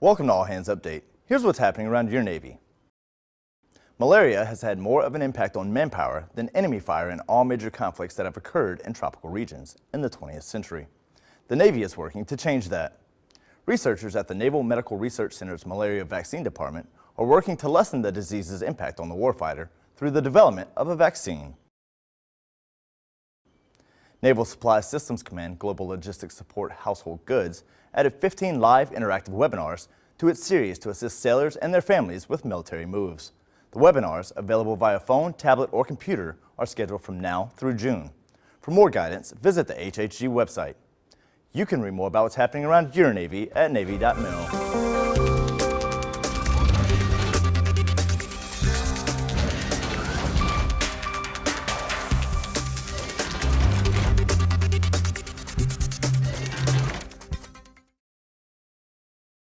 Welcome to All Hands Update. Here's what's happening around your Navy. Malaria has had more of an impact on manpower than enemy fire in all major conflicts that have occurred in tropical regions in the 20th century. The Navy is working to change that. Researchers at the Naval Medical Research Center's Malaria Vaccine Department are working to lessen the disease's impact on the warfighter through the development of a vaccine. Naval Supply Systems Command Global Logistics Support Household Goods added 15 live interactive webinars to its series to assist sailors and their families with military moves. The webinars, available via phone, tablet, or computer, are scheduled from now through June. For more guidance, visit the HHG website. You can read more about what's happening around your Navy at Navy.mil.